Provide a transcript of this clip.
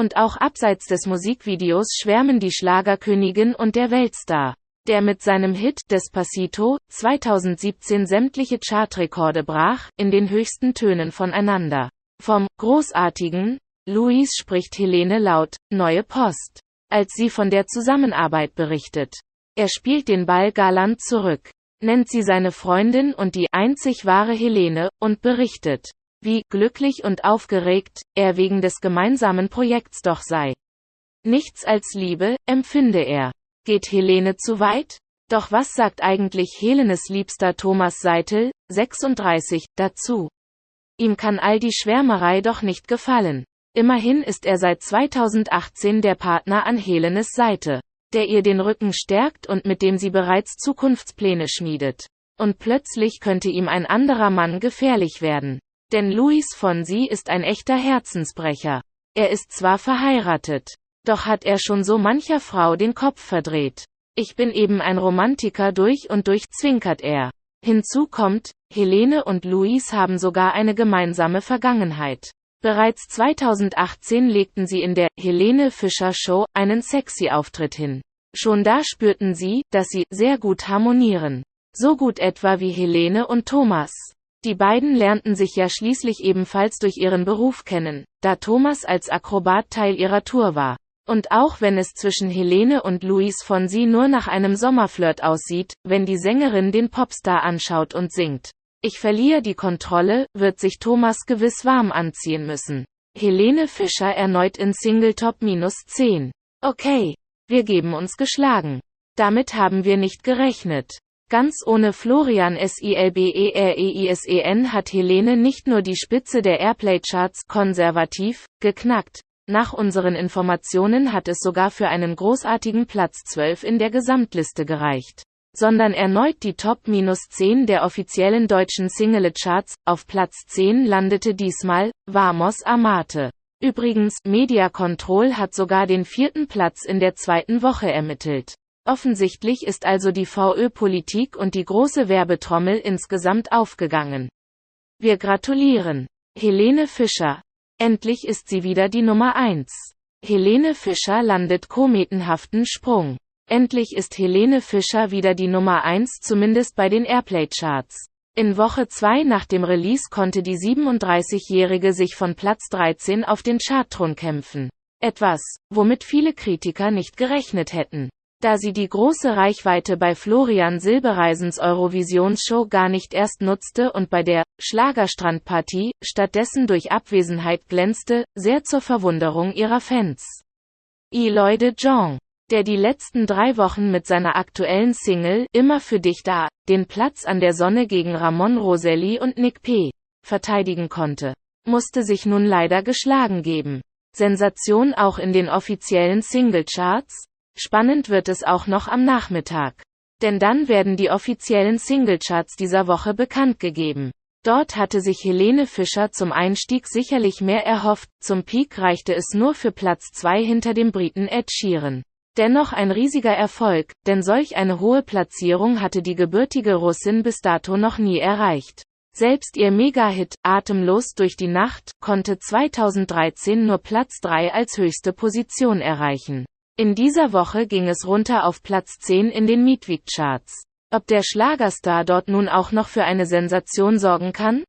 Und auch abseits des Musikvideos schwärmen die Schlagerkönigin und der Weltstar, der mit seinem Hit Despacito 2017 sämtliche Chartrekorde brach, in den höchsten Tönen voneinander. Vom großartigen Luis spricht Helene laut, Neue Post, als sie von der Zusammenarbeit berichtet. Er spielt den Ball galant zurück, nennt sie seine Freundin und die einzig wahre Helene und berichtet, wie glücklich und aufgeregt er wegen des gemeinsamen Projekts doch sei. Nichts als Liebe, empfinde er. Geht Helene zu weit? Doch was sagt eigentlich Helenes liebster Thomas Seitel, 36, dazu? Ihm kann all die Schwärmerei doch nicht gefallen. Immerhin ist er seit 2018 der Partner an Helenes Seite, der ihr den Rücken stärkt und mit dem sie bereits Zukunftspläne schmiedet. Und plötzlich könnte ihm ein anderer Mann gefährlich werden. Denn Luis Fonsi ist ein echter Herzensbrecher. Er ist zwar verheiratet, doch hat er schon so mancher Frau den Kopf verdreht. Ich bin eben ein Romantiker durch und durch, zwinkert er. Hinzu kommt, Helene und Luis haben sogar eine gemeinsame Vergangenheit. Bereits 2018 legten sie in der Helene Fischer Show einen sexy Auftritt hin. Schon da spürten sie, dass sie sehr gut harmonieren. So gut etwa wie Helene und Thomas. Die beiden lernten sich ja schließlich ebenfalls durch ihren Beruf kennen, da Thomas als Akrobat Teil ihrer Tour war. Und auch wenn es zwischen Helene und Luis Fonsi nur nach einem Sommerflirt aussieht, wenn die Sängerin den Popstar anschaut und singt. Ich verliere die Kontrolle, wird sich Thomas gewiss warm anziehen müssen. Helene Fischer erneut in Singletop minus 10. Okay. Wir geben uns geschlagen. Damit haben wir nicht gerechnet. Ganz ohne Florian Silbereisen hat Helene nicht nur die Spitze der Airplay-Charts konservativ geknackt. Nach unseren Informationen hat es sogar für einen großartigen Platz 12 in der Gesamtliste gereicht. Sondern erneut die Top-10 der offiziellen deutschen Single-Charts. Auf Platz 10 landete diesmal Vamos Amate. Übrigens, Media Control hat sogar den vierten Platz in der zweiten Woche ermittelt. Offensichtlich ist also die VÖ-Politik und die große Werbetrommel insgesamt aufgegangen. Wir gratulieren. Helene Fischer. Endlich ist sie wieder die Nummer 1. Helene Fischer landet kometenhaften Sprung. Endlich ist Helene Fischer wieder die Nummer 1 zumindest bei den Airplay-Charts. In Woche 2 nach dem Release konnte die 37-Jährige sich von Platz 13 auf den Chartthron kämpfen. Etwas, womit viele Kritiker nicht gerechnet hätten da sie die große Reichweite bei Florian Silbereisens Eurovisionsshow gar nicht erst nutzte und bei der Schlagerstrandpartie stattdessen durch Abwesenheit glänzte, sehr zur Verwunderung ihrer Fans. Eloy de Jong, der die letzten drei Wochen mit seiner aktuellen Single Immer für dich da, den Platz an der Sonne gegen Ramon Roselli und Nick P. verteidigen konnte, musste sich nun leider geschlagen geben. Sensation auch in den offiziellen Singlecharts? Spannend wird es auch noch am Nachmittag. Denn dann werden die offiziellen Singlecharts dieser Woche bekannt gegeben. Dort hatte sich Helene Fischer zum Einstieg sicherlich mehr erhofft, zum Peak reichte es nur für Platz 2 hinter dem Briten Ed Sheeran. Dennoch ein riesiger Erfolg, denn solch eine hohe Platzierung hatte die gebürtige Russin bis dato noch nie erreicht. Selbst ihr Mega-Hit Atemlos durch die Nacht konnte 2013 nur Platz 3 als höchste Position erreichen. In dieser Woche ging es runter auf Platz 10 in den Meetweek-Charts. Ob der Schlagerstar dort nun auch noch für eine Sensation sorgen kann?